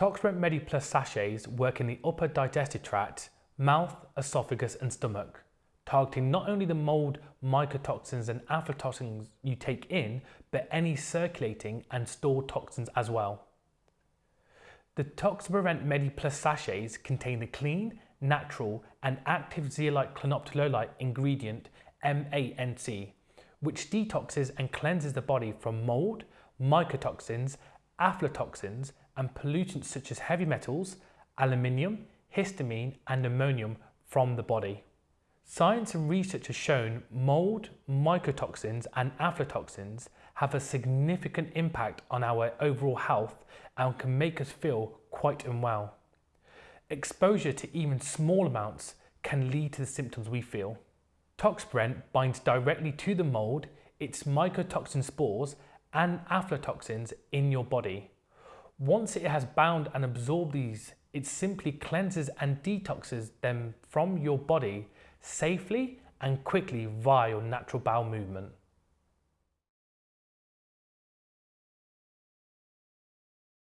Toxaprevent Medi Plus sachets work in the upper digestive tract, mouth, esophagus and stomach, targeting not only the mold, mycotoxins and aflatoxins you take in, but any circulating and stored toxins as well. The Toxaprevent Medi Plus sachets contain the clean, natural and active zeolite clinoptilolite ingredient MANC, which detoxes and cleanses the body from mold, mycotoxins, aflatoxins and pollutants such as heavy metals, aluminium, histamine and ammonium from the body. Science and research has shown mold, mycotoxins and aflatoxins have a significant impact on our overall health and can make us feel quite unwell. Exposure to even small amounts can lead to the symptoms we feel. Toxaprevent binds directly to the mold, its mycotoxin spores and aflatoxins in your body. Once it has bound and absorbed these, it simply cleanses and detoxes them from your body safely and quickly via your natural bowel movement.